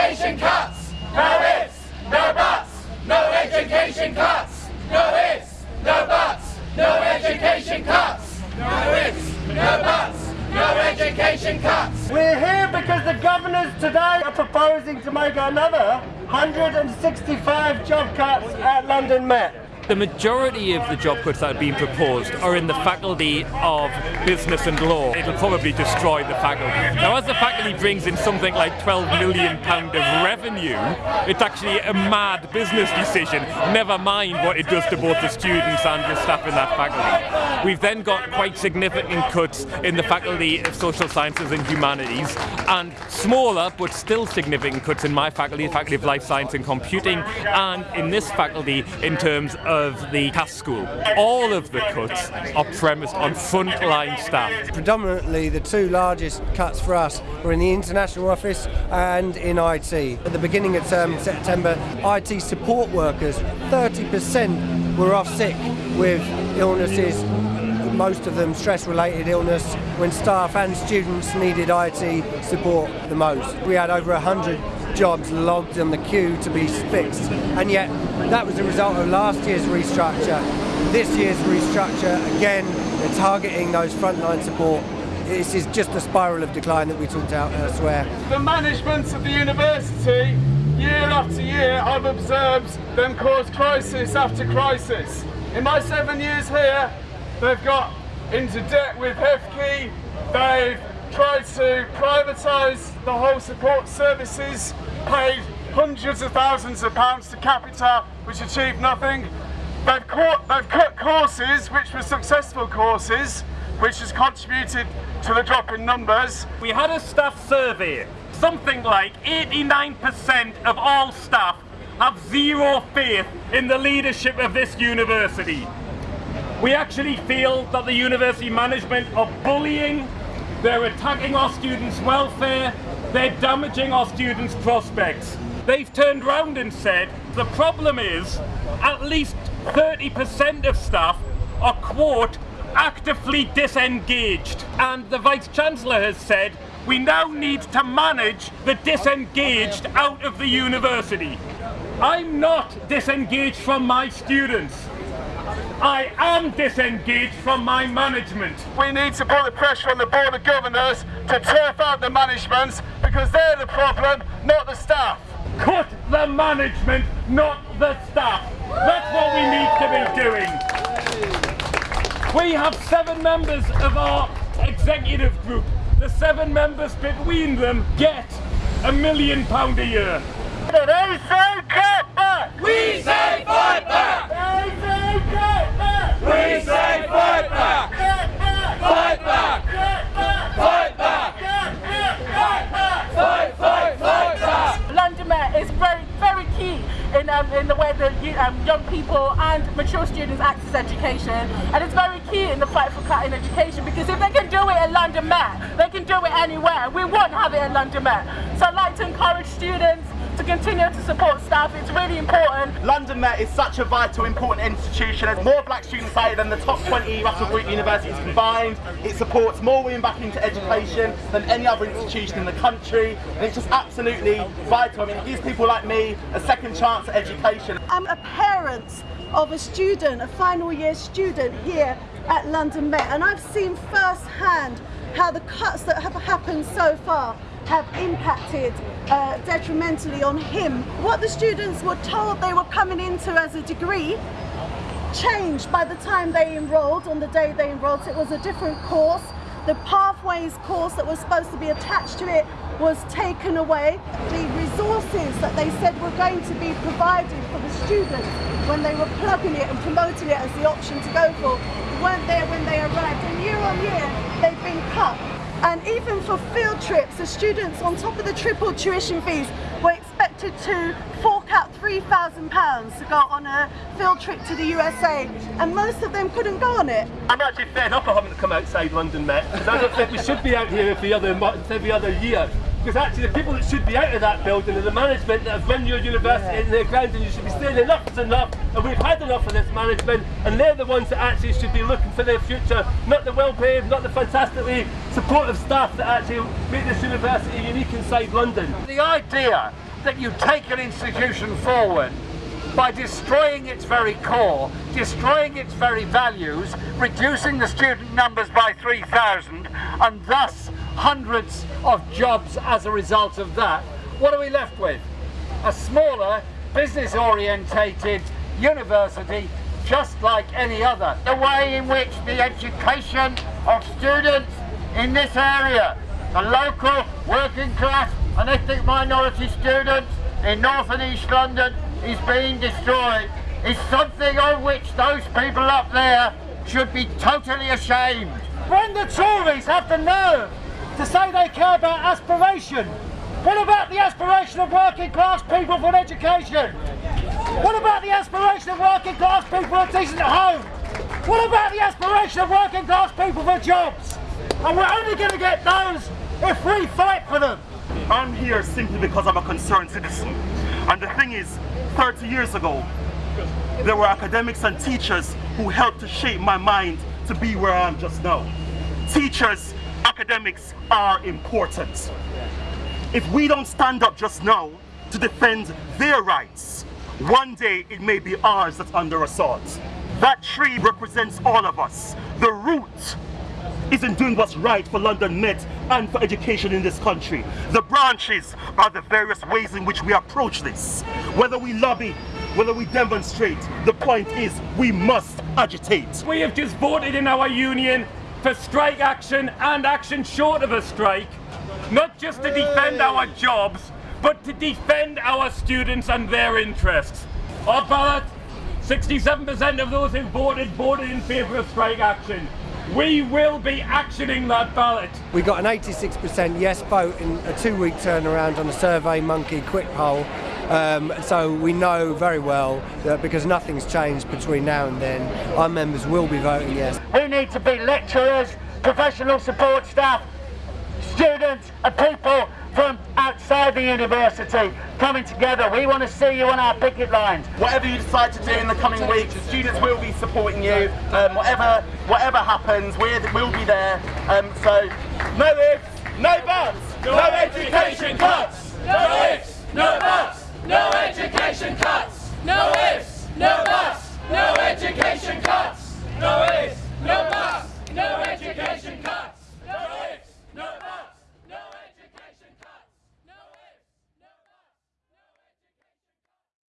education cuts! No ifs, no buts! No education cuts! No ifs, no buts! No education cuts! No ifs, no buts! No education cuts! We're here because the governors today are proposing to make another 165 job cuts at London Met. The majority of the job cuts that have been proposed are in the faculty of business and law. It'll probably destroy the faculty. Now, as the faculty brings in something like 12 million pound of revenue, it's actually a mad business decision, never mind what it does to both the students and the staff in that faculty. We've then got quite significant cuts in the faculty of social sciences and humanities, and smaller but still significant cuts in my faculty, the faculty of life science and computing, and in this faculty in terms of of the Cass School. All of the cuts are premised on frontline staff. Predominantly the two largest cuts for us were in the international office and in IT. At the beginning of term September, IT support workers, 30% were off sick with illnesses most of them stress-related illness when staff and students needed IT support the most. We had over 100 jobs logged on the queue to be fixed. And yet, that was a result of last year's restructure. This year's restructure, again, they're targeting those frontline support. This is just a spiral of decline that we talked about elsewhere. The management of the university, year after year, I've observed them cause crisis after crisis. In my seven years here, they've got into debt with HEFCE, they've tried to privatise the whole support services, paid hundreds of thousands of pounds to Capita, which achieved nothing. They've, caught, they've cut courses, which were successful courses, which has contributed to the drop in numbers. We had a staff survey. Something like 89% of all staff have zero faith in the leadership of this university. We actually feel that the university management are bullying they're attacking our students' welfare. They're damaging our students' prospects. They've turned round and said the problem is at least 30% of staff are, quote, actively disengaged. And the Vice-Chancellor has said we now need to manage the disengaged out of the university. I'm not disengaged from my students. I am disengaged from my management. We need to put the pressure on the Board of Governors to turf out the management because they're the problem, not the staff. Cut the management, not the staff. That's what we need to be doing. We have seven members of our executive group. The seven members between them get a million pound a year. They say cut back! We say fight back! They say cut back! We say fight back! Fight back! Fight back! Fight, fight, fight back! London Met is very, very key in, um, in the way that um, young people and mature students access education. And it's very key in the fight for cutting education because if they can do it at London Met, they can do it anywhere. We won't have it at London Met. So I'd like to encourage students to continue to support staff. It's really important. London Met is such a vital, important institution. There's more black students here than the top 20 Russell Group universities combined. It supports more women back into education than any other institution in the country. And it's just absolutely vital. I mean, it gives people like me a second chance at education. I'm a parent of a student, a final year student here at London Met, and I've seen firsthand how the cuts that have happened so far have impacted uh, detrimentally on him. What the students were told they were coming into as a degree changed by the time they enrolled, on the day they enrolled, it was a different course. The Pathways course that was supposed to be attached to it was taken away. The resources that they said were going to be provided for the students when they were plugging it and promoting it as the option to go for weren't there when they arrived. And year on year, they've been cut. And even for field trips, the students on top of the triple tuition fees were expected to fork out £3,000 to go on a field trip to the USA and most of them couldn't go on it. I'm actually fed up of having to come outside London Met because I don't think we should be out here every other every other year. Because actually the people that should be out of that building are the management that have run your university yeah. in their grounds and you should be saying enough is enough and we've had enough of this management and they're the ones that actually should be looking for their future, not the well-paid, not the fantastically supportive staff that actually make this university unique inside London. The idea that you take an institution forward by destroying its very core, destroying its very values, reducing the student numbers by 3,000 and thus hundreds of jobs as a result of that, what are we left with? A smaller, business orientated university just like any other. The way in which the education of students in this area, the local working class and ethnic minority students in North and East London is being destroyed is something on which those people up there should be totally ashamed. When the Tories have the nerve to say they care about aspiration, what about the aspiration of working class people for an education? What about the aspiration of working class people for a decent home? What about the aspiration of working class people for jobs? And we're only going to get those if we fight for them. I'm here simply because I'm a concerned citizen. And the thing is, 30 years ago, there were academics and teachers who helped to shape my mind to be where I am just now. Teachers, academics are important. If we don't stand up just now to defend their rights, one day it may be ours that's under assault. That tree represents all of us. The root isn't doing what's right for London Met and for education in this country. The branches are the various ways in which we approach this. Whether we lobby, whether we demonstrate, the point is we must agitate. We have just voted in our union for strike action and action short of a strike, not just to defend our jobs, but to defend our students and their interests. Our ballot, 67% of those who voted voted in favour of strike action. We will be actioning that ballot. We got an 86% yes vote in a two week turnaround on a Survey Monkey quick poll. Um, so we know very well that because nothing's changed between now and then, our members will be voting yes. We need to be lecturers, professional support staff, students and people from outside the university coming together. We want to see you on our picket lines. Whatever you decide to do in the coming weeks, the students will be supporting you. Um, whatever whatever happens, we're, we'll be there. Um, so, no ifs, no buts. No education! No ifs, no buts! No education cuts! No ifs, no buts! No education cuts!